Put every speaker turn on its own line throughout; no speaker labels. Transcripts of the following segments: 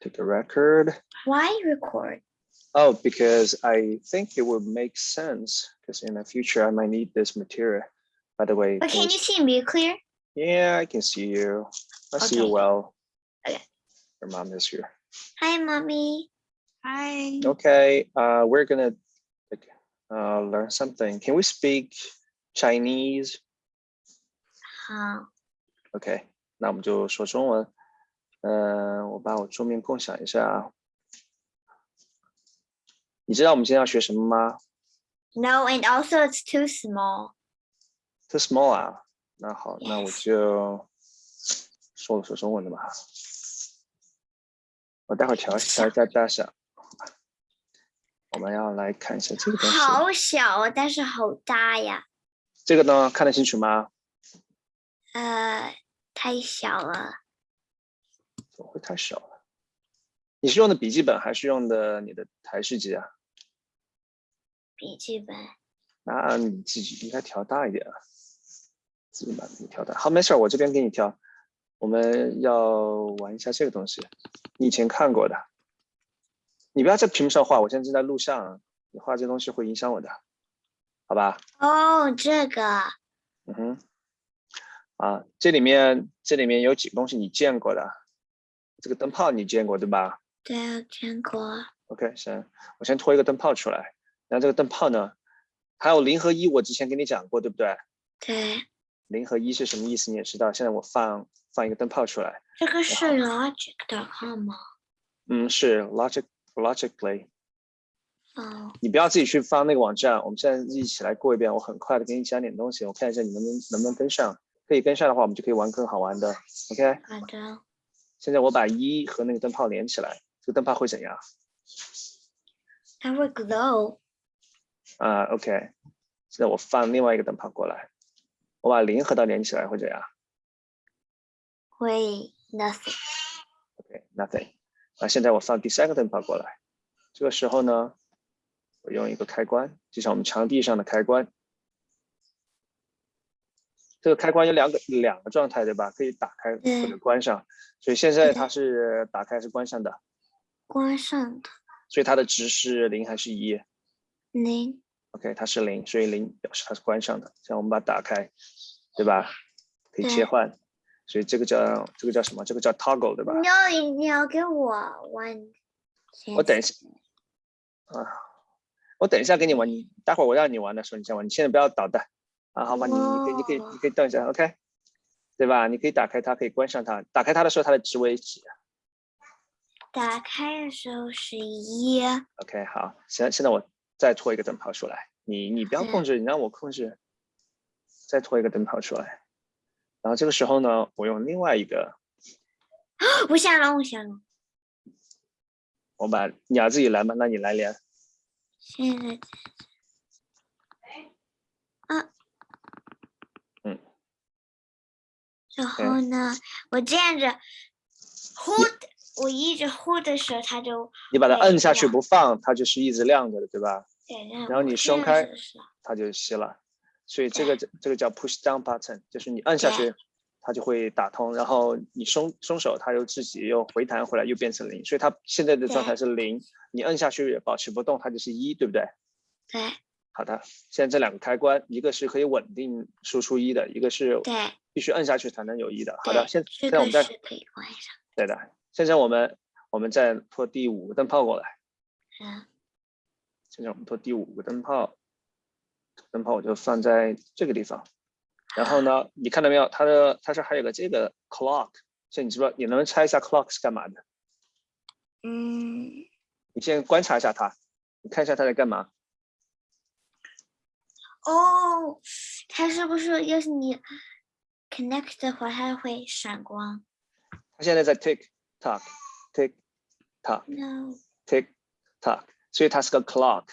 take a record.
Why record?
Oh, because I think it would make sense because in the future I might need this material. By the way,
But
can
can
you
you see me clear?
Yeah, I can see you. I see you
Okay.
well.
Okay.
Your mom is here.
Hi, mommy.
Hi.
Okay, uh, we're gonna like, uh, learn something. Can we speak Chinese?
好，
OK，那我们就说中文。 嗯、我把我桌面共享一下啊。你知道我们今天要学什么吗
No, and also it's too
small.？Too small 啊。那好，那我.就说了说中文的吧。我待会儿调调一下大小。我们要来看一下这个东西。
好小啊，但是好大呀。
这个呢，看得清楚吗？
呃，太小了。
会太小了？你是用的笔记本还是用的你的台式机啊？
笔记本。
那你自己应该调大一点啊，自己把你调大。好，没事儿，我这边给你调。我们要玩一下这个东西，你以前看过的。你不要在屏幕上画，我现在正在录像啊，你画这东西会影响我的，好吧？
哦，这个
嗯哼，啊，这里面这里面有几个东西你见过的，这个灯泡你见过对吧？
对我见过。
OK，行，我先拖一个灯泡出来。然后这个灯泡呢，还有零和一，我之前跟你讲过，对不对？
对，
零和一是什么意思你也知道。现在我放放一个灯泡出来，
这个是 logic.com 吗？
嗯，是 logic logically。
哦，
你不要自己去翻那个网站，我们现在一起来过一遍。我很快的给你讲点东西，我看一下你能不能能不能跟上。可以跟上的话，我们就可以玩更好玩的。OK，
好的。
现在我把一和那个灯泡连起来，这个灯泡会怎样？
它会 glow。
啊，OK，现在我放另外一个灯泡过来，我把零和它连起来会怎样？
会 nothing。
OK，nothing。那现在我放第三个灯泡过来，这个时候呢，我用一个开关，就像我们墙壁上的开关。这个开关有两个两个状态，对吧？可以打开或者
嗯
关上。所以现在它是打开还是关上的？
关上的
所以它的值是零还是一
零。
？OK，它是零，所以零表示它是关上的。像我们把它打开，对吧？可以切换。所以这个叫这个叫什么？这个叫 toggle，对吧？
你要你要给我玩。
我等一下啊，我等一下给你玩，你待会儿我让你玩的时候你先玩，你现在不要捣蛋啊，好吧？你你可以你可以你可以等一下，OK，对吧？你可以打开它，可以关上它。打开它的时候，它的值为几
打开的时候是一。
？OK，好，现在现在我再拖一个灯泡出来，你你不要控制，你让我控制，再拖一个灯泡出来。然后这个时候呢，我用另外一个，
我想了，我想了。
我把你要自己来吗？那你来连。
现在啊，
嗯，
然后呢，我这样子 hold，我一直 hold 的时候，它就
你把它摁下去不放，它就是一直亮着的，对吧？
对，
然后你松开它就熄了。所以这个这个叫 push down button，就是你按下去，它就会打通，然后你松松手，它又自己又回弹回来，又变成零。所以它现在的状态是零，你摁下去保持不动，它就是一，对不对？
对
好的，现在这两个开关，一个是可以稳定输出一的，一个是
对
必须摁下去才能有一的。好的，现
这
现在我们再
可以关上。
对的，现在我们我们再拖第五个灯泡过来。
嗯，
现在我们拖第五个灯泡，灯泡我就放在这个地方。然后呢，你看到没有？它的它是还有个这个 clock，所以你知不知道？你能不能猜一下 clock 是干嘛的？
嗯，
你先观察一下它，你看一下它在干嘛？
哦，它是不是要是你 connect 的话，它会闪光
它现在在 tick tock tick tock？No，tick tock，所以它是个 clock，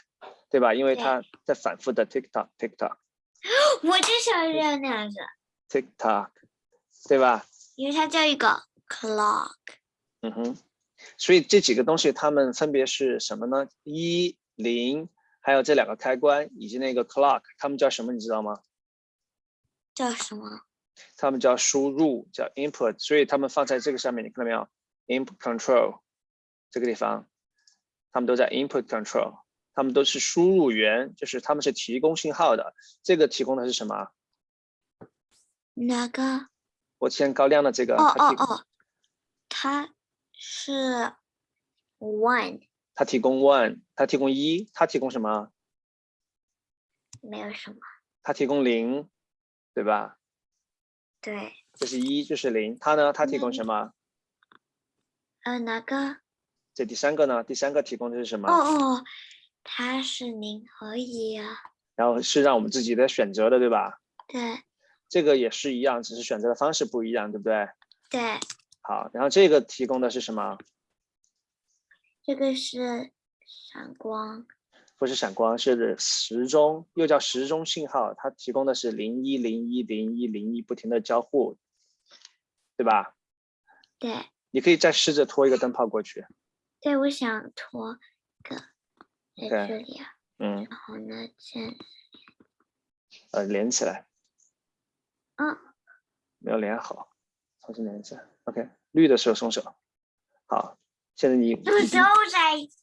对吧？因为它在反复的 tick tock tick tock
我就想要那样子
，tick tock，对吧？
因为它叫一个 clock。
嗯哼，所以这几个东西它们分别是什么呢？一零，还有这两个开关以及那个 clock，它们叫什么？你知道吗？
叫什么？
它们叫输入，叫 input，所以它们放在这个上面，你看到没有？input control 这个地方，它们都在 input control，它们都是输入源，就是他们是提供信号的。这个提供的是什么？
哪个？
我之前高亮的这个，
哦哦哦，它是 one，
它提供 one，它提供一，它提供什么？
没有什么。
它提供零，对吧？
对，
这是一，这是零。它呢？它提供什么？
呃，哪个？
这第三个呢？第三个提供的是什么？
哦哦，它是零和一啊。
然后是让我们自己的选择的，对吧？
对
这个也是一样，只是选择的方式不一样，对不对？
对，
好，然后这个提供的是什么？
这个是闪光。
不是闪光，是时钟，又叫时钟信号。它提供的是零一零一零一零一，不停的交互，对吧？
对
你可以再试着拖一个灯泡过去，
对，我想拖个在这里啊，
嗯，
然后呢，先
呃，连起来，
嗯，
没有连好，重新连一下。OK，绿的时候松手。好，现在你
都在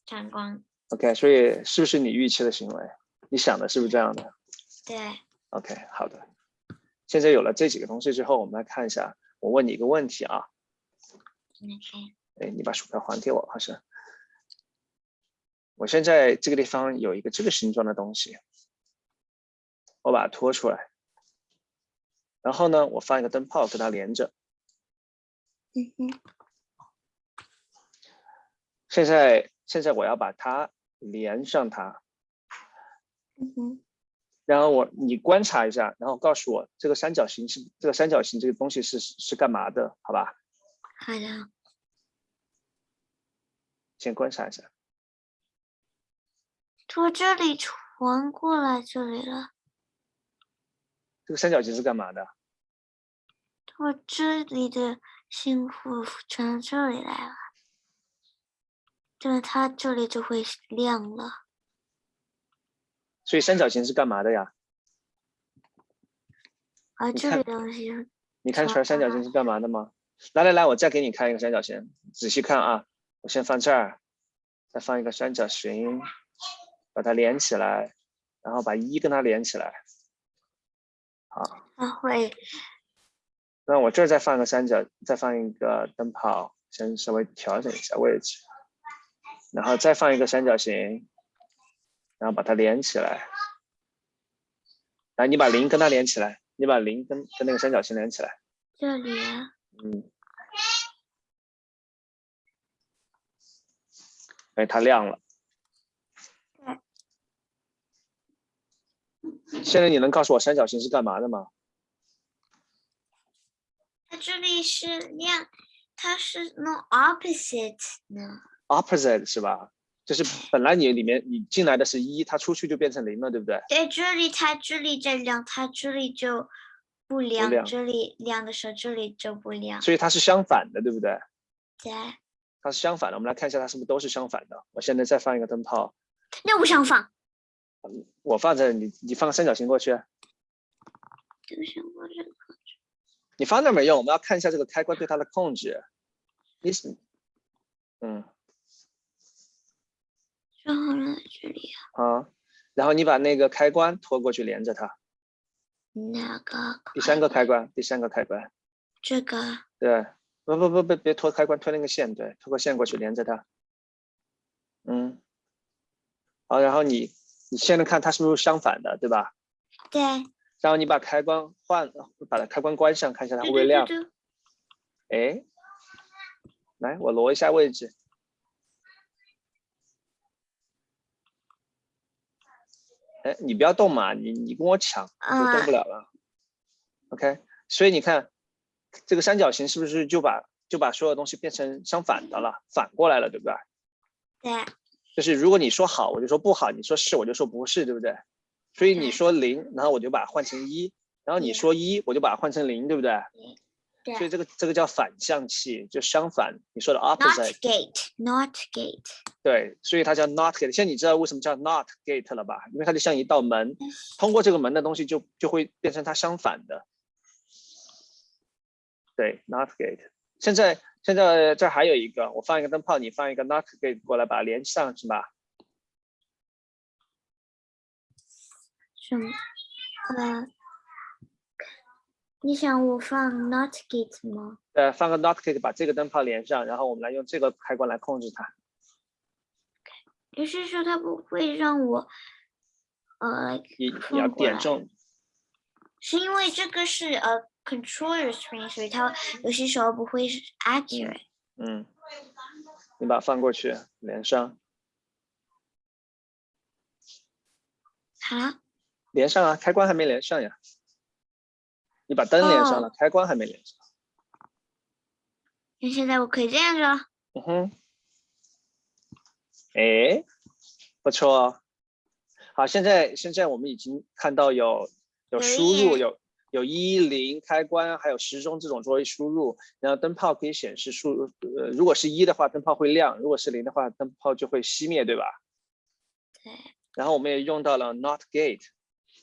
闪光。
OK，所以是不是你预期的行为？你想的是不是这样的
对
，？OK，好的。现在有了这几个东西之后，我们来看一下。我问你一个问题啊
，OK，
哎，你把鼠标还给我，好像。我现在这个地方有一个这个形状的东西，我把它拖出来，然后呢，我放一个灯泡跟它连着。
嗯哼，
现在，现在我要把它连上它，然后我你观察一下，然后告诉我这个三角形是这个三角形这个东西是是干嘛的？好吧，
好的，
先观察一下。
从这里传过来这里了，
这个三角形是干嘛的？
我这里的幸福传到这里来了，这样它这里就会亮了。
所以三角形是干嘛的呀？
啊这
你看
里的东西
你看出来三角形是干嘛的吗？来来来，我再给你看一个三角形，仔细看啊！我先放这儿，再放一个三角形，把它连起来，然后把一跟它连起来。好，
它会
那我这儿再放个三角，再放一个灯泡，先稍微调整一下位置，然后再放一个三角形，然后把它连起来。来，你把零跟它连起来，你把零跟跟那个三角形连起来。
这里啊，
嗯，哎，它亮了。现在你能告诉我三角形是干嘛的吗？
它这里是亮，它是 no opposite 呢。
Opposite 是吧？就是本来你里面你进来的是一，它出去就变成零了，对不对？
对，这里它这里在亮，它这里就不亮，
亮
这里亮的时候这里就不亮。
所以它是相反的，对不对？
对，
它是相反的。我们来看一下它是不是都是相反的。我现在再放一个灯泡，
那我想放，
我放这，你你放个三角形过去，
这个想放这个。
你放那没用，我们要看一下这个开关对它的控制。你是，嗯。
然后呢，这里啊。
啊，然后你把那个开关拖过去连着它，
哪个？
第三个开关，第三个开关，
这个。
对，不不不不，别拖开关，拖那个线，对，拖个线过去连着它，嗯，好，然后你你现在看它是不是相反的，对吧？
对，
然后你把开关换，把它开关关上，看一下它会不会亮，哎，来，我挪一下位置，哎，你不要动嘛，你你跟我抢，你就动不了了。OK，所以你看这个三角形是不是就把就把所有东西变成相反的了，反过来了，对不对？
对，
就是如果你说好，我就说不好；你说是，我就说不是，对不对？所以你说零，然后我就把它换成一，然后你说一，我就把它换成零，对不对？
对
所以这个这个叫反向器，就相反，你说的
not
opposite。
gate，not gate。
对，所以它叫 not gate。现在你知道为什么叫 not gate 了吧？因为它就像一道门，通过这个门的东西就就会变成它相反的。对，not gate。现在现在这儿还有一个，我放一个灯泡，你放一个 NOT gate 过来把它连上，是吧？
什么？呃，你想我放 not gate 吗？
呃，放个 NOT gate 把这个灯泡连上，然后我们来用这个开关来控制它。
也就是说，它不会让我，呃，
你你要点中，
是因为这个是呃 controller screen，所以它有些时候不会是 accurate。
嗯，你把它放过去，连上，
好了，
连上啊，开关还没连上呀。你把灯连上了，开关还没连上。
那现在我可以这样子了。
嗯哼，哎，不错哦。好，现在现在我们已经看到有有
有
输入，有有一零开关，还有时钟这种作为输入。然后灯泡可以显示数，呃，如果是一的话，灯泡会亮；如果是零的话，灯泡就会熄灭，对吧？
对。
然后我们也用到了 not gate。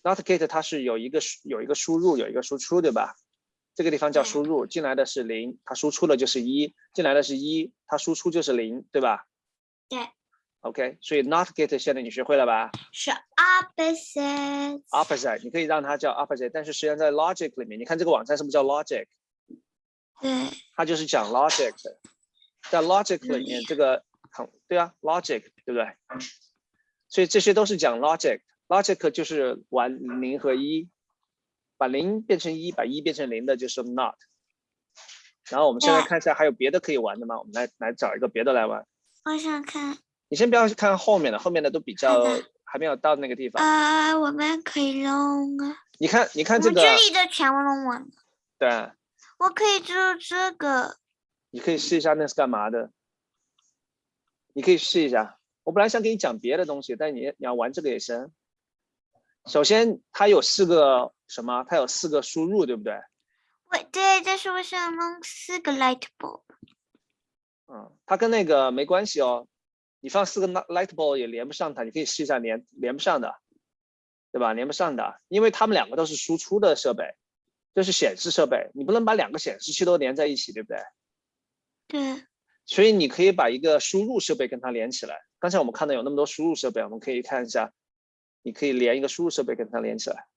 Not gate 它是有一个有一个输入，有一个输出，对吧？这个地方叫输入，进来的是零，它输出的就是一；进来的是一，它输出就是零，对吧？
对。
OK，所以 not gate 现在你学会了吧
是 opposite。
？opposite 你可以让它叫 opposite，但是实际上在 logic 里面，你看这个网站是不是叫 logic？
对，
它就是讲 logic 的，在 logic 里面
嗯
这个很对啊，logic 对不对？所以这些都是讲 logic，logic 就是玩零和一，把零变成一，把一变成零的就是 not。然后我们现在看一下还有别的可以玩的吗？我们来来找一个别的来玩。
我想看，
你先不要去看后面的，后面的都比较还没有到那个地方。
呃，我们可以弄啊，
你看，你看这个，
们这里的全部弄完了，
对，
我可以做这个，
你可以试一下那是干嘛的。你可以试一下。我本来想给你讲别的东西，但你你要玩这个也行。首先，它有四个什么？它有四个输入，对不对？
我对，但是我想弄四个 light bulb，
嗯，它跟那个没关系哦。你放四个 light bulb 也连不上它，你可以试一下连连不上的，对吧？连不上的，因为它们两个都是输出的设备，这是显示设备，你不能把两个显示器都连在一起，对不对？
对，
所以你可以把一个输入设备跟它连起来。刚才我们看到有那么多输入设备，我们可以看一下，你可以连一个输入设备跟它连起来。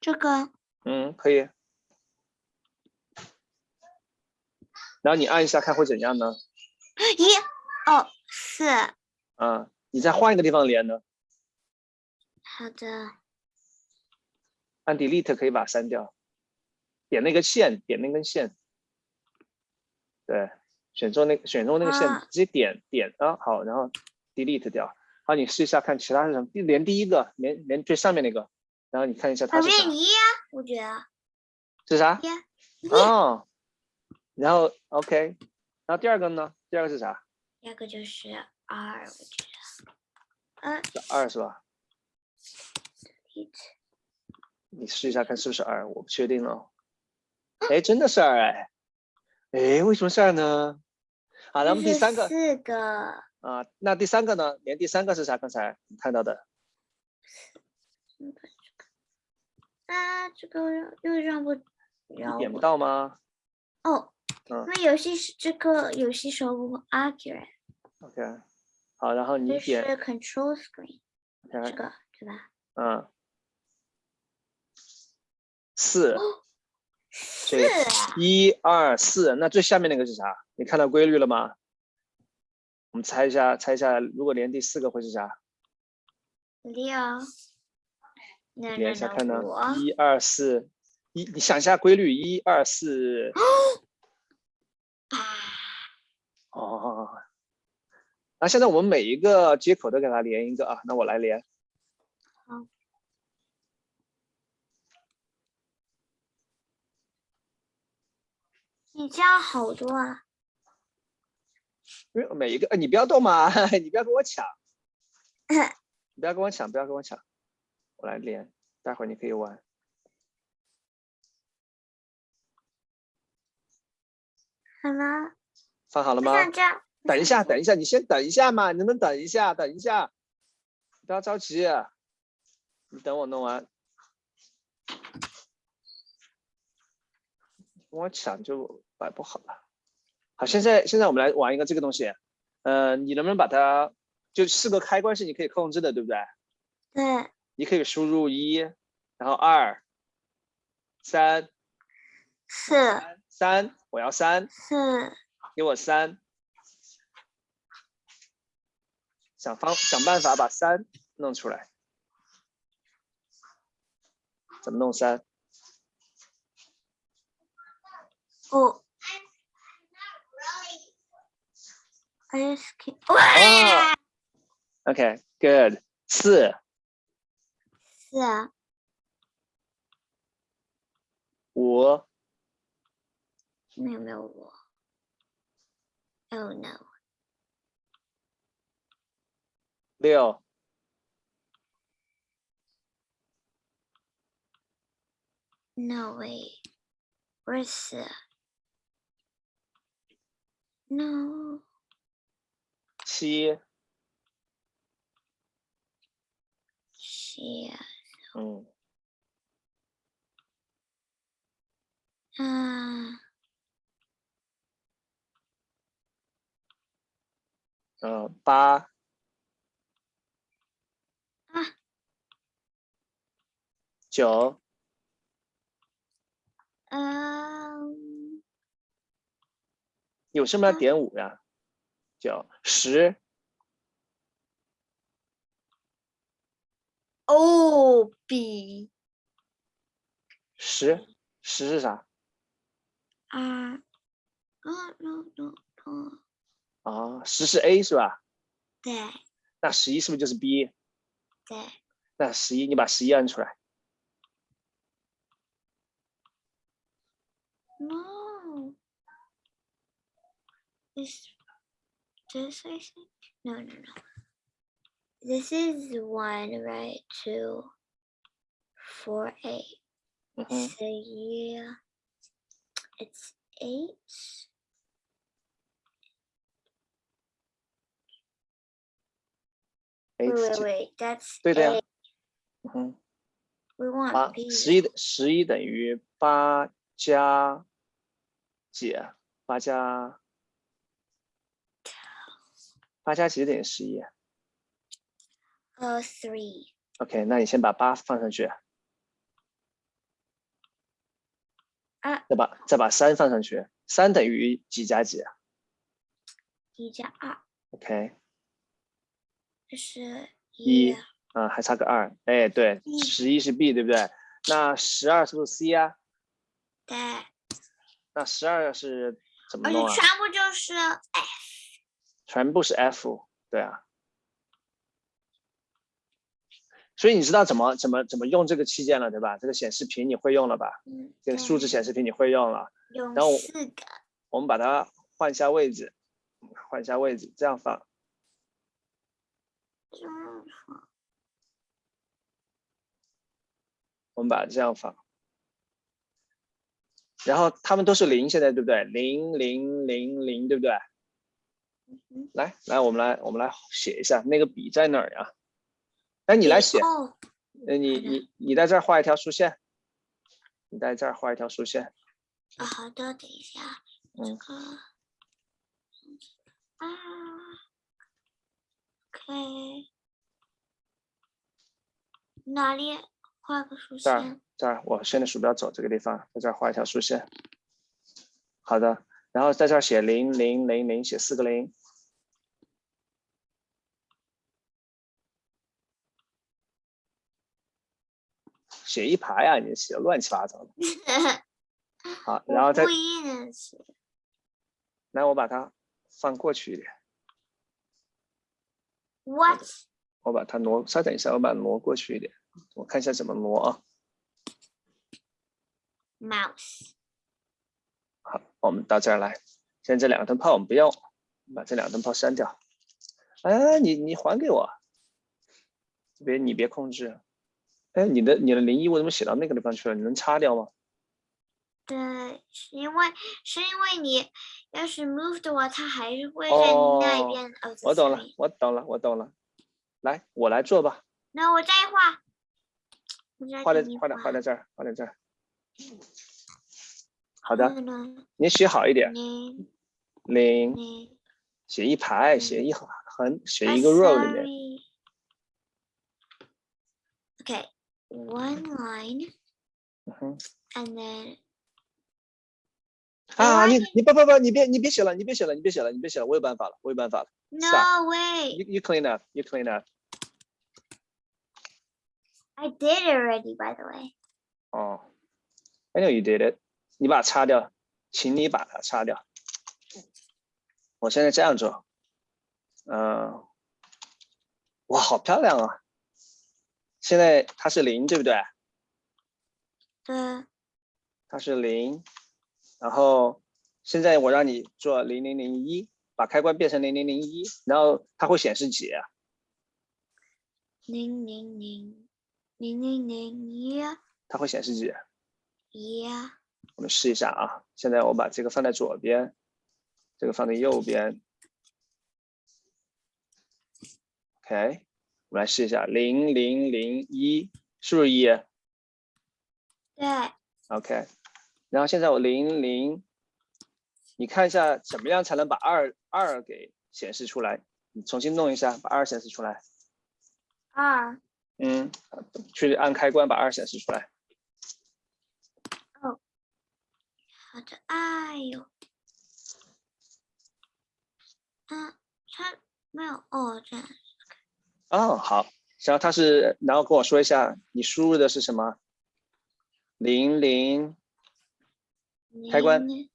这个
嗯，可以。然后你按一下看会怎样呢？
一二四，
啊，你再换一个地方连呢？
好的，
按 Delete 可以把它删掉，点那个线，点那根线，对，选中那选中那个线，
啊
直接点点啊，好，然后 Delete 掉。好，你试一下看其他是什么，连第一个，连连最上面那个，然后你看一下它
旁
是啥
呀，我觉得
是啥？哦，然后 OK，然后第二个呢？第二个是啥？
第二个就是二，我觉得，嗯
是二是吧你试一下看是不是二，我不确定哦。哎，真的是二哎，哎，为什么是二呢？好，咱们第三个
四个，
啊，那第三个呢？连第三个是啥？刚才你看到的
啊，这个又让我
你点不到吗
哦，
嗯
那游戏是这个游戏时候不
accurate，？OK，好，然后你
这是
点
control screen，这
OK，
个对吧？
嗯，四，
四
对，一二四，那最下面那个是啥？你看到规律了吗？我们猜一下，猜一下，如果连第四个会是啥？
六，那
连一下看呢，一二四，一你想一下规律，一二四，
啊，
哦，那现在我们每一个接口都给它连一个啊，那我来连，
你这样好多啊，
每一个，哎，你不要动嘛，你不要跟我抢，你 不要跟我抢，不要跟我抢，我来连，待会儿你可以玩。
好了，
放好了吗？等一下，等一下，你先等一下嘛，你能不能等一下？等一下，不要着急，你等我弄完。跟我抢就摆不好了。现在现在我们来玩一个这个东西，呃，你能不能把它就四个开关是你可以控制的，对不对？
对，
你可以输入一，然后二、三、
四
三，我要三，
四
给我三，想方想办法把三弄出来，怎么弄三？
五。I just can't.
哦，OK，good，四、
四啊，
五、
没有没有我。Oh no.
六、
No way. Where's the? No.
七，
七啊，
嗯，
嗯，
嗯，八、
啊，
九、
嗯，
你为什么要点五呀？九、十、
哦，B
十、十是啥？
啊，啊，no no no，
啊，十是 A 是吧？
对
那十一是不是就是 B？
对，
那十一你把十一按出来。
no。this I think? No no no. This is one, right? Two, four, eight.
嗯哼，
So yeah, it's eight.
哎
Wait, wait,
九
wait. That's
对的呀
eight.
嗯哼，
We want
八
B.
十一十一等于八加几啊？八加 八加几等于十一
Uh,
three.？OK，那你先把八放上去，
啊
再把再把三放上去，三等于几加几啊
一加二
？OK，这
是
一
一。
啊，还差个二，哎，对，
嗯
十一是 B 对不对？那十二是不是 C 啊？
对，
那十二是怎么弄啊？
全部就是哎，
全部是 F，对啊。所以你知道怎么怎么怎么用这个器件了，对吧？这个显示屏你会用了吧？
嗯，
这个数字显示屏你会用了。
用
然后我们把它换一下位置，换一下位置，这样放。
这样放
我们把它这样放。然后他们都是零，现在对不对？零零零零，对不对？
嗯
来来，我们来我们来写一下，那个笔在哪儿呀？哎，你来写，
哦，
呃，你你你在这儿画一条竖线，你在这儿画一条竖线，
啊好的，等一下，这
嗯
个啊，OK，哪里画个竖
这儿
线？
这儿，我现在鼠标走这个地方，在这儿画一条竖线。好的，然后在这儿写零零零零，写四个零。写一排啊，你写的乱七八糟的。好，然后再
我故意的写，
来，我把它放过去一点
，What？
我把它挪，稍等一下，我把它挪过去一点，我看一下怎么挪啊。
Mouse。
好，我们到这儿来。现在这两个灯泡我们不用，把这两个灯泡删掉。哎，你你还给我，别你别控制。哎，你的你的零一我怎么写到那个地方去了？你能擦掉吗？
对，是因为是因为你要是 move 的话，它还是会在那
哦
边。哦，
我懂了我懂了，我懂了。来，我来做吧，
那我再画。我再
画在画在画在这儿，画在这儿。好的，你写好一点。零，写一排，
嗯
写一横横，写
Ah,
一个 row 里面。
Okay, one line and then
啊，你你不不不，你别你别写了，你别写了，你别写了，你别写了，我有办法了，我有办法了。
no way.
You you clean up, you clean up.
I did already, by the way.
哦，I know you did it。你把它擦掉，请你把它擦掉。我现在这样做，嗯、哇，好漂亮啊！现在它是零，对不对？
对，
它是零，然后现在我让你做零零零一，把开关变成零零零一，然后它会显示几啊？
零零零零零零一
它会显示几？
一
我们试一下啊！现在我把这个放在左边，这个放在右边。OK，我们来试一下，零零零一是不是一
对
，？OK，然后现在我零零，你看一下怎么样才能把二二给显示出来？你重新弄一下，把二显示出来。
二
嗯，去按开关把二显示出来。
好的，哎呦，嗯，它没有哦，这样
哦，好，然后它是，然后跟我说一下你输入的是什么？零零开关。
零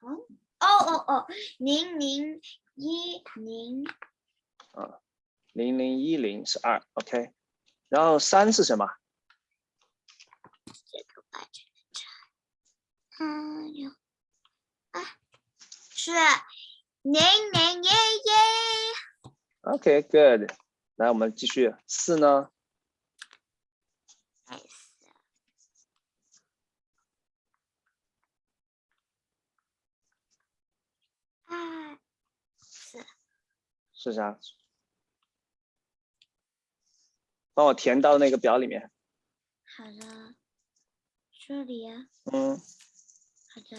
哦哦哦哦，零零一零
零零一零是二，OK，然后三是什么？
这个把这个拆，哎呦，啊，是零零一一
，OK，good、来，我们继续。四呢？
哎二四
是啥？帮我填到那个表里面。
好的，这里啊，
嗯，
好的，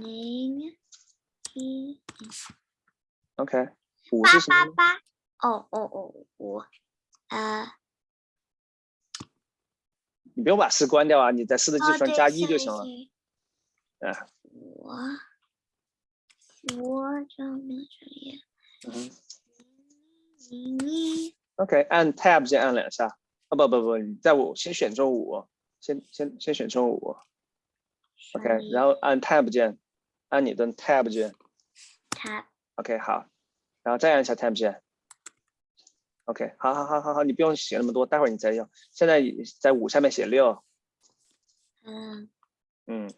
零一
OK。五
八
是什么？
八八，哦哦哦五，呃，
你不用把四关掉啊，你在四的基
哦
础上加一就行了。嗯
我我这边这里
嗯，OK，按 Tab 键按两下。啊不不不，你在我先选中五，先先先选中五。OK，然后按 Tab 键，按你的 Tab 键。
它
OK，好，然后再按一下 Tab 键。OK，好好好好好，你不用写那么多，待会儿你再用。现在在五下面写六，
嗯
嗯，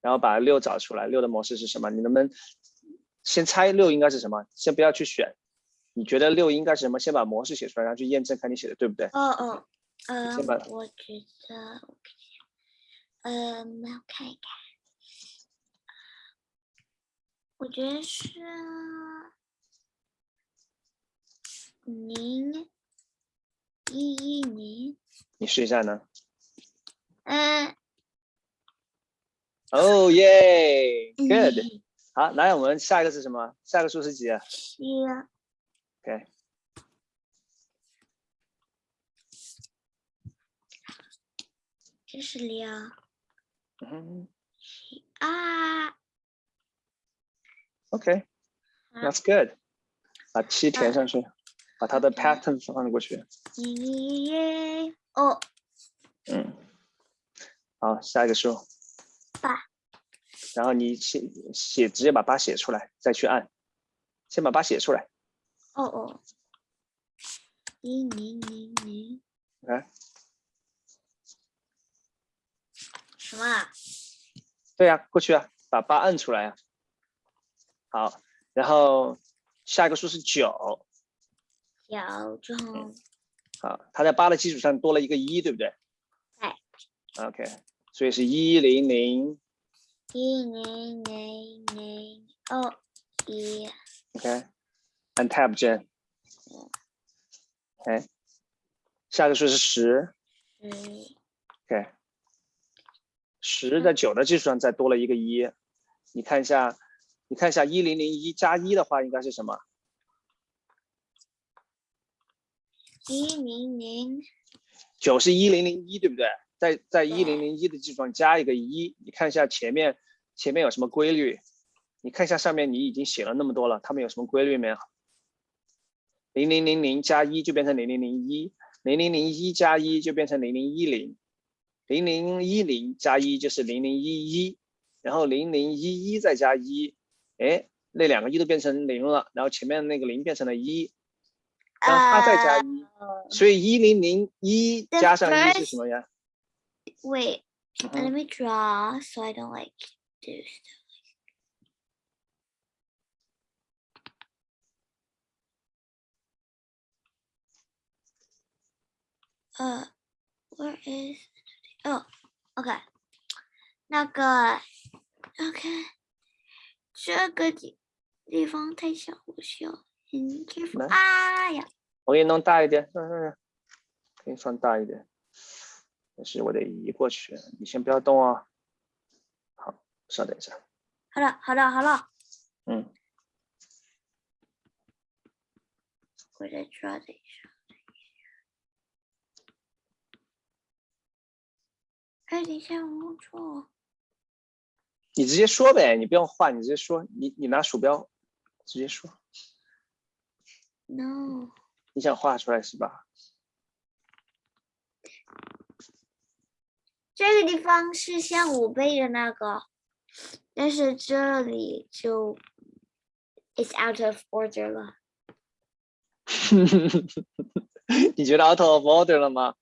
然后把六找出来，六的模式是什么？你能不能先猜六应该是什么？先不要去选，你觉得六应该是什么？先把模式写出来，然后去验证看你写的对不对？
嗯嗯嗯
先把，
我觉得我看一下，嗯，我看一看，我觉得是零一一零，
你试一下呢？
嗯。
哦耶，good，
嗯
好，来我们下一个是什么？下一个数是几啊？
七
？OK，
这是六
嗯
啊
，，OK，that's good，把七填上去，把它的 pattern 放过去。
一哦，
嗯，好，下一个数
八。
然后你写写，直接把八写出来，再去按。先把八写出来。
哦哦，零零零零，
来，
什么啊？
对呀、过去啊，把八摁出来啊。好，然后下一个数是九。
小众
好，它在八的基础上多了一个一，对不对？
对。
OK，所以是一零零。
一零零零二一
OK，按 Tab 键。OK，下一个数是十。
十
OK，十在九的基础上再多了一个一。你看一下，你看一下一零零一加一的话应该是什么？
一零零
九是一零零一，对不对？在在一零零一的基础上加一个一，你看一下前面前面有什么规律？你看一下上面你已经写了那么多了，它们有什么规律没有？零零零零加一就变成零零零一，零零零一加一就变成零零一零，零零一零加一就是零零一一，然后零零一一再加一，哎，那两个一都变成零了，然后前面那个零变成了一，然后它再加一，所以一零零一加上一是什么呀
？Wait,
嗯
let me draw so I don't like do stuff. Uh, where is? Oh, okay. 那个，OK，这个地地方太小，我需要 careful。
来
哎呀，
我给你弄大一点，嗯嗯嗯，给你放大一点。但是我得移过去，你先不要动啊。好，稍等一下。
好了，好了，好了，
嗯，
我再抓一下。哎，等一下，我。
你直接说呗，你不用画，你直接说。你你拿鼠标直接说
，No，
你想画出来是吧？
这个地方是像五倍的那个，但是这里就 is out of order 了。
你觉得 out of order 了吗？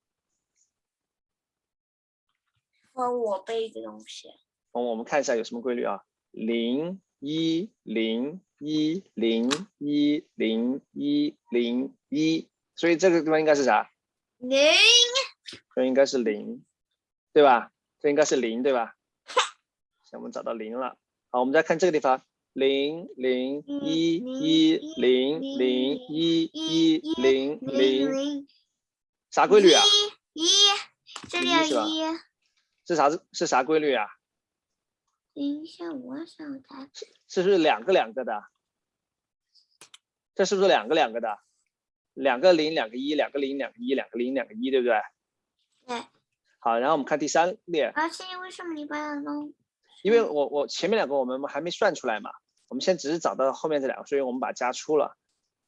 和我背个东西。
我我们看一下有什么规律啊？零一零一零一零一零一，所以这个地方应该是啥？
零
这应该是零，对吧？这应该是零，对吧？行，我们找到零了。好，我们再看这个地方，零零一一零零一一零零，啥规律啊？
一，这里
一是吧
有一。
是啥是啥规律啊？
等一下，我想它
是不是两个两个的？这是不是两个两个的？两个零，两个一，两个零，两个一，两个零，两个一，对不对？
对。
好，然后我们看第三列，
而且为什么你把它弄？
因为我我前面两个我们还没算出来嘛，我们现在只是找到后面这两个，所以我们把加出了。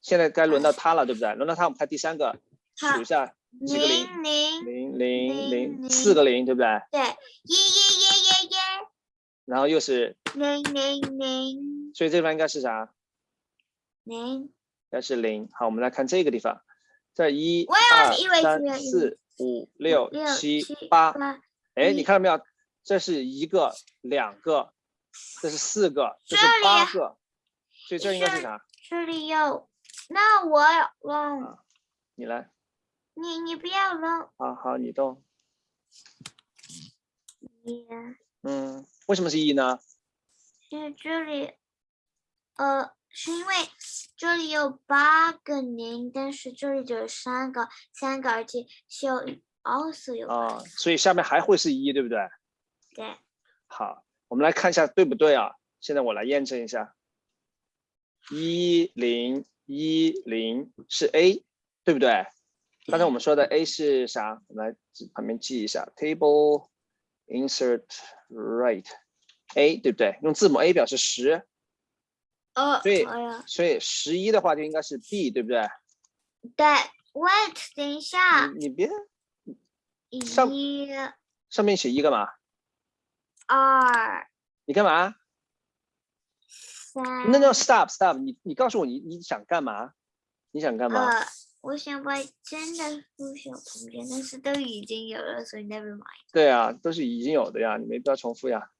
现在该轮到他了，对不对？轮到他，我们看第三个，数一下几个零，
零零，
零零四个零，对不对？
对，耶耶耶耶耶，
然后又是，
零零零
所以这地方应该是啥？
零。
应该是零。好，我们来看这个地方，这一、二三四、五、六、七
七、
八。哎，你看到没有？这是一个、两个，这是四个，这是八个，所以这应该是啥？
这里有，那我忘了，
啊你来，
你你不要了，
好好，你动。
一
嗯，为什么是一呢？
因为这里，呃，是因为这里有八个零，但是这里只有三个，三个，而且是有 also 有
啊，所以下面还会是一，对不对？
对，
好，我们来看一下对不对啊？现在我来验证一下，一零一零是 A，对不对？刚才我们说的 A 是啥？我们来旁边记一下，table insert right A，对不对？用字母 A 表示十，
呃，
所以
哎，
所以十一的话就应该是 B，对不对？
对，wait，等一下，
你你别上
一
上面写一干嘛？
二
你干嘛？
三，
那叫 stop stop，你你告诉我你你想干嘛？你想干嘛？
呃，我想把真的缩小空间，但是都已经有了，所以 never mind。
对啊，都是已经有的呀，你没必要重复呀。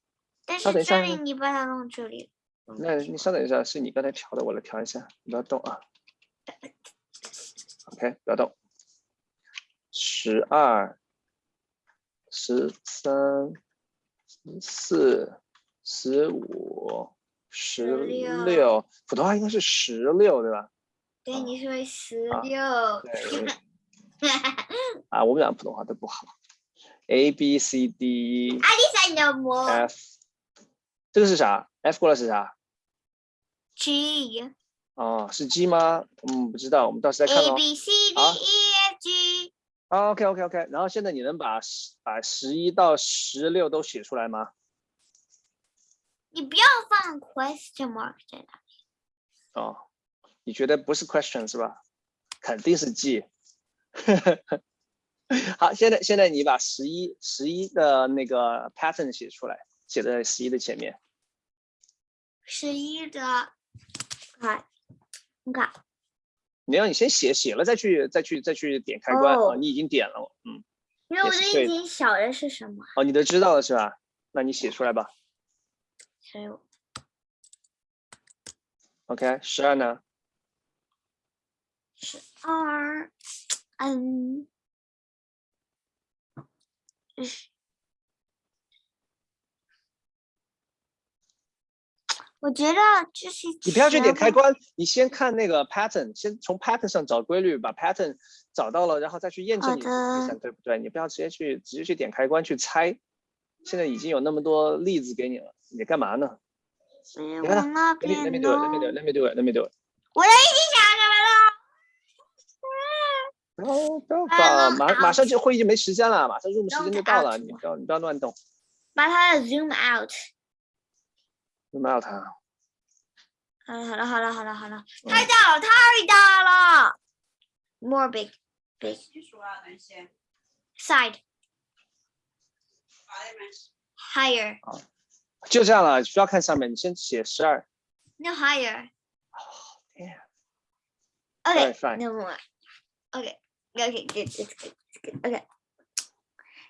但是这里你把它弄这里，
那你稍等一下，是你刚才调的，我来调一下，你不要动啊。OK，不要动。十二、十三、十四、十五、十
16
六，普通话应该是十六对吧？
对，你说十
啊
六，
对 啊，我们俩普通话都不好。A B C D
阿丽莎，你的魔
F，这个是啥 F 过来是啥
？G
哦，是 G 吗？嗯，不知道，我们到时再看
A
哦。
B C D E F G
啊，OK OK OK，然后现在你能把十把十一到十六都写出来吗？
你不要放 question mark 在那。
哦，你觉得不是 question 是吧？肯定是 G。好，现在现在你把十一十一的那个 pattern 写出来，写在十一的前面。
十一的，看，你看，
你让你先写，写了再去再去再去点开关你已经点了，嗯，
因为我的已经晓得是什么，
哦，你都知道了是吧？那你写出来吧。
还有
OK，十二呢？
十二，嗯，是我觉得就是
你不要去点开，关，你先看那个 pattern，先从 pattern 上找规律，把 pattern 找到了，然后再去验证
好
你的计
的
算对不对？你不要直接去直接去点开关去猜。现在已经有那么多例子给你了，你干嘛呢你看
我那
let me, let me
边
do it, let me do it, let me do it, let me do it.
我。
不要马马上就会议就没时间了，马上入幕时间就到了
，out
你不要你不要乱动，
把它的 zoom out。
你没有它。
好了好了好了好了好了，
嗯
太大了太大了。More big big，side higher
就这样了，不要看上面，你先写十二。
no higher。Oh
damn. Okay,
no more. Okay, okay, good, it's good, it's good. Okay.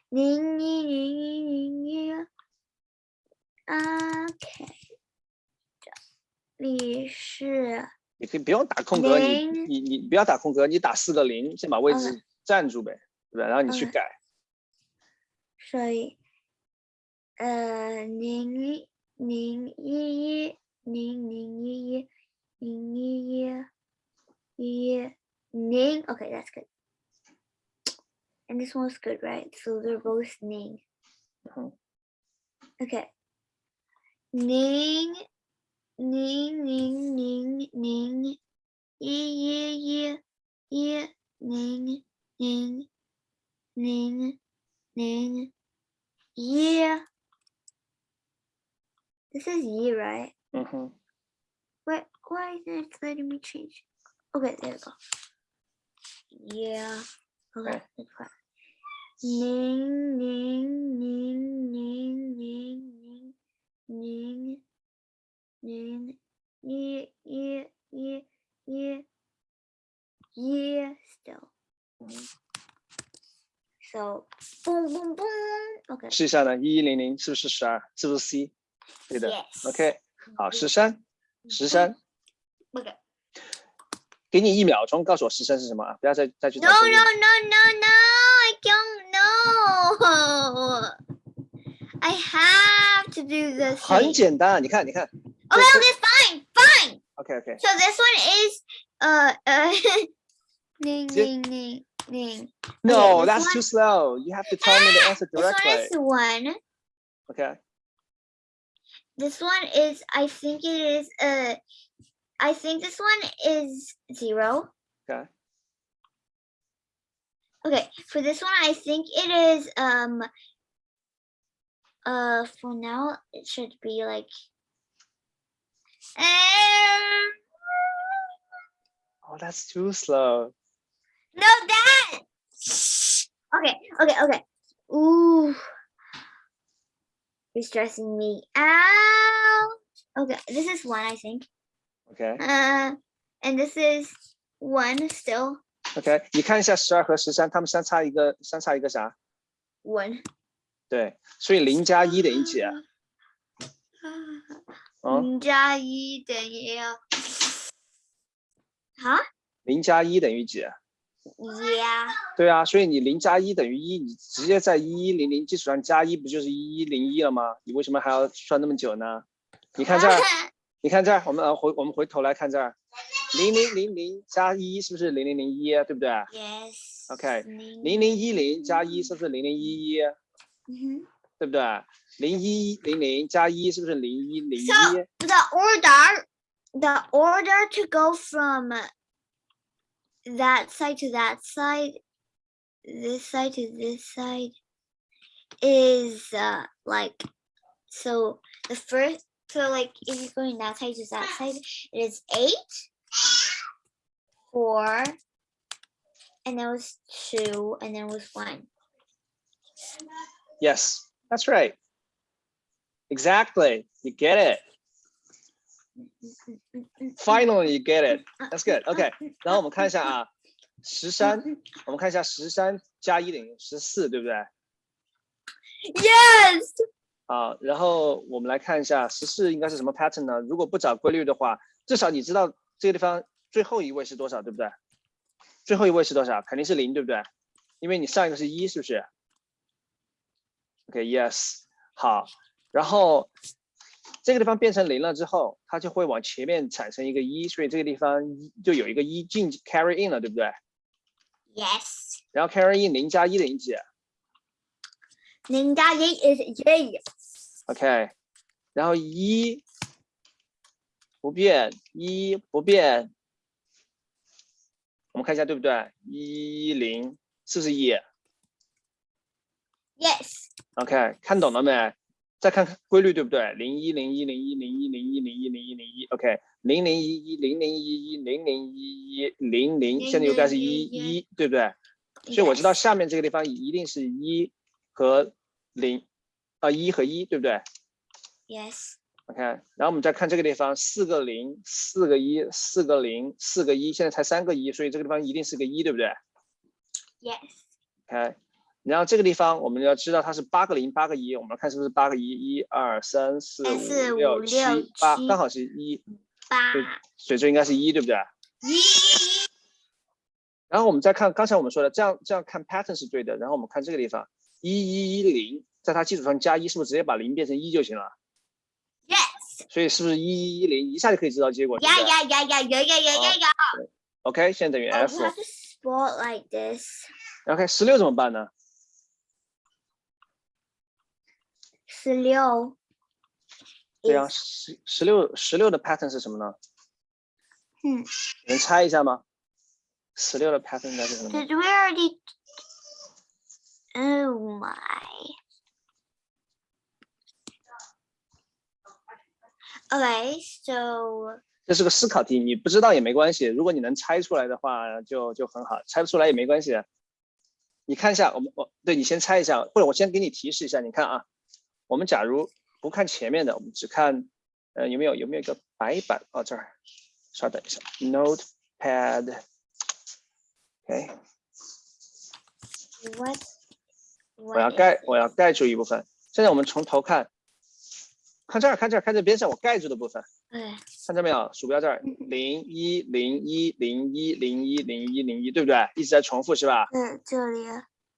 零一零一零一。OK，这里是
你可以不用打空格，你你你不要打空格，你打四个零，先把位置占住呗，对不对？然后你去改。
所以，呃，零一零一一零零一一零一一一零。Okay, that's good. and this one was good, right? So they're both Ning. Okay. Ning, Ning, Ning, Ning, Ning, Ye, Ye, Ye, Ye, Ning, Ning, Ning, Ning, Ye. This is Ye, right?
Mm -hmm.
What, why is it letting me change? Okay, there we go. Yeah. Okay. 零零零零零零零零一一一一一一 so boom boom boom ok
试一下呢一一零零是不是十二是不是 c 对的 ok 好十三十三
，OK，
给你一秒钟告诉我十三是什么啊不要再再去
no no no no no I have to do this.
很简单，你看，你看
Okay, okay, fine, fine.
，OK OK，
So this one is uh uh ning
Zip.
ning ning ning.
No,
this
that's
one-
too slow. You have to tell me the answer
This one
directly.
is one.
Okay.
This one is I think it is uh I think this one is zero.
Okay.
Okay, for this one I think it is um uh for now it should be like um,
Oh, that's too slow.
no that okay okay okay ooh you're stressing me out okay this is one I think
OK
uh and this is one still
OK，你看一下十二和十三，它们相差一个，相差一个啥？
one
对，所以零加一等于几
零加一等于啊
零加一等于几啊
？yeah
对啊，所以你零加一等于一，你直接在一一零零基础上加一，不就是一一零一了吗？你为什么还要算那么久呢？你看这儿，你看这儿，我们呃回我们回头来看这儿，零零零零加一是不是零零零一？对不对
？yes
OK，
零
零零一零加一是不是零零一一？
嗯哼
对不对？零一零零加一是不是零一零一？
So the order, the order to go from that side to that side, this side to this side, is uh, like so. The first, so like if you're going that side to that side, it is eight, four, and then it was two, and then it was one.
Yes, that's right. Exactly. You get it. Finally, you get it. That's good. OK，然后我们看一下啊，十三，我们看一下十三加一等于十四，对不对
？Yes.
啊，然后我们来看一下十四应该是什么 pattern 呢？如果不找规律的话，至少你知道这个地方最后一位是多少，对不对？最后一位是多少？肯定是零，对不对？因为你上一个是一，是不是？OK，Yes，、好，然后这个地方变成零了之后，它就会往前面产生一个一，所以这个地方就有一个一进 carry in 了，对不对
？Yes.
然后 carry in 零加一等于几
Ninja is
J.？OK，然后一不变，一不变，我们看一下对不对？一零是不是一
Yes.
？OK，看懂了没？再看看规律对不对？零一零一零一零一零一零一零一零一，OK，零零一一零零一一零零一一零零，现在又该是一一，对不对？所以我知道下面这个地方一定是一和零，啊一和一，对不对 Yes.？OK，然后我们再看这个地方，四个零，四个一，四个零，四个一，现在才三个一，所以这个地方一定是个一，对不对 Yes.？OK，然后这个地方我们要知道它是八个零，八个一，我们来看是不是八个一？一二三四
四
五六七八，刚好是一，
八
所以这应该是一，对不对？
一
然后我们再看刚才我们说的，这样这样看 pattern 是对的。然后我们看这个地方，一一一零，在它基础上加一，是不是直接把零变成一就行了
？Yes.
所以是不是一一一零一下就可以知道结果？对
Yeah,
不对
yeah, yeah, yeah, yeah, yeah, yeah, yeah, yeah.
OK，现在等于
Oh,
F
like this.
OK，十六怎么办呢？
十六
对啊
，is
十十六十六的 pattern 是什么呢？
嗯，
能猜一下吗？十六的 pattern 应该是什么呢
？Did we already? Oh my. Okay, so
这是个思考题，你不知道也没关系。如果你能猜出来的话，就就很好；猜不出来也没关系。你看一下，我们我对你先猜一下，或者我先给你提示一下。你看啊，我们假如不看前面的，我们只看呃有没有有没有一个白板？哦，这儿，稍等一下，Notepad。
OK，what?
我要
what
盖我要盖住一部分。现在我们从头看，看这儿，看这儿，看这边上我盖住的部分。
Okay.
看到没有？鼠标这儿，零一零一零一零一零一零一，对不对？一直在重复是吧？
嗯这里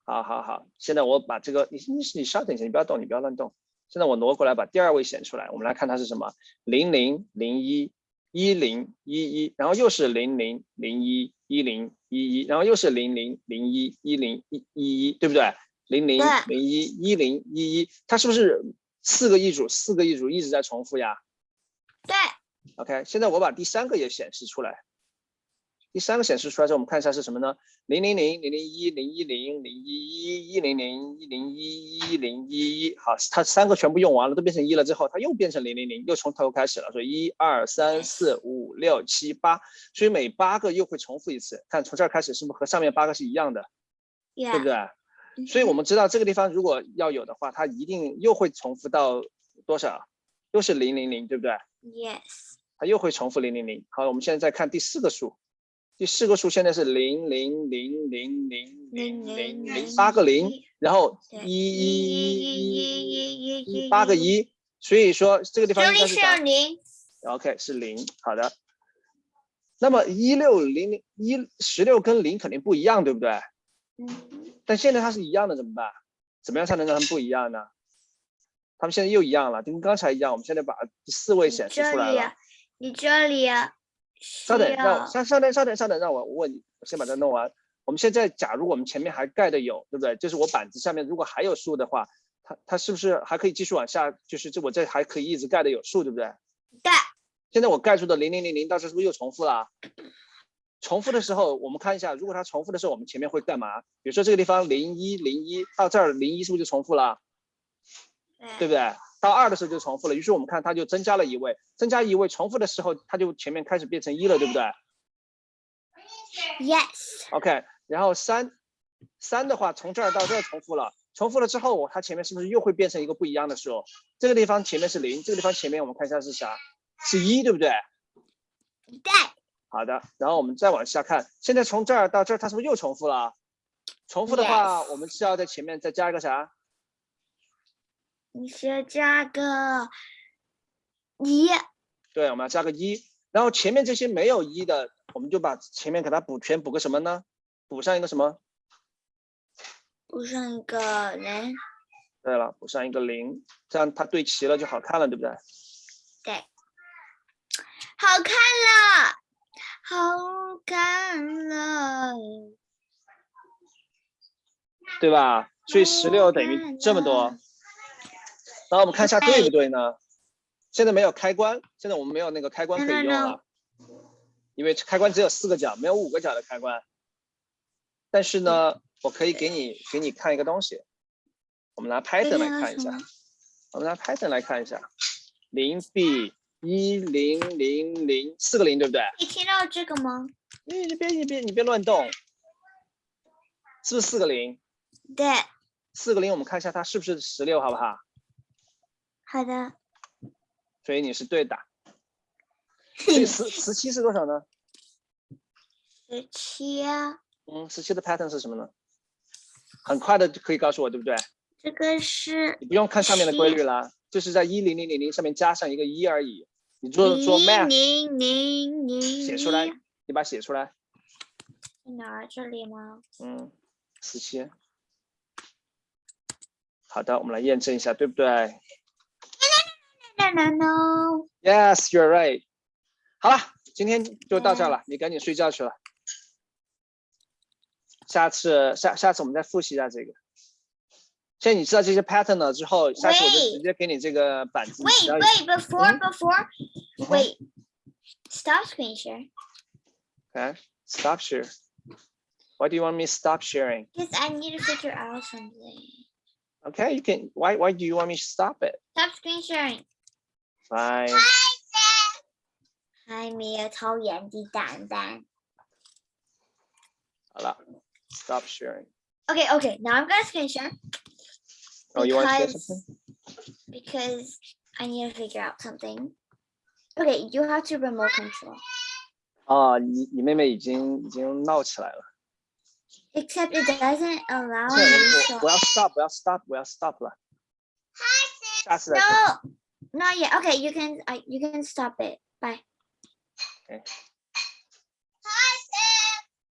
好好好，现在我把这个，你你你稍等一下，你不要动，你不要乱动。现在我挪过来，把第二位显出来，我们来看它是什么？零零零一一零一一，然后又是零零零一一零一一，然后又是零零零一一零一一一，对不对？零零
对
零一一零一一，它是不是四个一组？四个一组一直在重复呀？
对
OK，现在我把第三个也显示出来。第三个显示出来之后，我们看一下是什么呢？零零零零零一零一零零一一一零零一零一一零一一。好，它三个全部用完了，都变成一了之后，它又变成零零零，又从头开始了。所以一二三四五六七八，所以每八个又会重复一次。看从这儿开始是不是和上面八个是一样的，对不.对？所以我们知道这个地方如果要有的话，它一定又会重复到多少？又是零零零，对不对
？Yes.
它又会重复零零零。好，我们现在再看第四个数，第四个数现在是零零零零零零零零八个零，然后
对
一一一一
一
一一八个一，所以说这个地方应该是啥
零。
？OK，是零。好的。那么一六零零一十六跟零肯定不一样，对不对？
嗯，
但现在它是一样的，怎么办？怎么样才能让它们不一样呢？它们现在又一样了，跟刚才一样。我们现在把第四位显示出来了。，
你这里
稍等，
需
让稍稍等，稍等，稍等，让我问你，我先把它弄完。我们现在，假如我们前面还盖的有，对不对？就是我板子下面如果还有树的话，它它是不是还可以继续往下？就是这我这还可以一直盖的有树，对不对？
盖，
现在我盖住的零零零零到这是不是又重复了？重复的时候，我们看一下，如果它重复的时候，我们前面会干嘛？比如说这个地方零一零一到这儿零一是不是就重复了？对不对？到二的时候就重复了，于是我们看它就增加了一位，增加一位，重复的时候它就前面开始变成一了，对不对 Yes.？OK，然后三三的话从这儿到这儿重复了，重复了之后，它前面是不是又会变成一个不一样的数？这个地方前面是零，这个地方前面我们看一下是啥？是一，对不对？
对，
好的，然后我们再往下看，现在从这儿到这儿，它是不是又重复了？重复的话，我们是要在前面再加一个啥？
你先加个一。
对，我们要加个一，然后前面这些没有一的，我们就把前面给它补全，补个什么呢？补上一个什么？
补上一个零。
对了，补上一个零，这样它对齐了就好看了，对不对？
对，好看了，好看了。
对吧？所以十六等于这么多。然后我们看一下对不对呢？现在没有开关，现在我们没有那个开关可以用了，因为开关只有四个角，没有五个角的开关。但是呢，我可以给你给你看一个东西，我们拿 Python 来看一下，我们拿 Python 来看一下，零 b 一零零零四个零，对不对？
你听到这个吗？
你你别你别你别乱动，是不是四个零？
对，
四个零，我们看一下它是不是十六，好不好？
好的。
所以你是对的。所以十十七是多少呢？
十七。
嗯，十七的 pattern 是什么呢？很快的就可以告诉我，对不对？
这个是。
你不用看上面的规律了，就是在一零零零零上面加上一个一而已。你做做 math。
零零零。
写出来，你把它写出来。
在哪儿？这里吗？
嗯，十七。好的，我们来验证一下，对不对
？No no no.
Yes, you're right. 好了，今天就到这了，你赶紧睡觉去了。下次下下次我们再复习一下这个。现在你知道这些 pattern 了之后，下次我就直接给你这个板子。
Wait, wait, before, before, wait. Stop screen share.
Okay, stop share. Why do you want me to stop sharing?
Because I need to figure out something.
Okay, you can. Why? Why do you want me to stop it?
Stop screen sharing.
Fine.
还没有抽烟的蛋蛋。
好了，Stop sharing.
Okay, okay. Now I'm gonna screen share.
Oh, you want to share something?
Because I need to figure out something. Okay, you have to remote control.
啊，你你妹妹已经已经闹起来了。
Except it doesn't allow
现在
me
我
to.
我要 stop，我要 stop，我要 stop 了。下次再说。
No, not yet. Okay, you can. I you can stop it. Bye.
Okay.